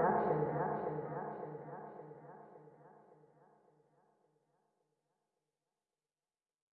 production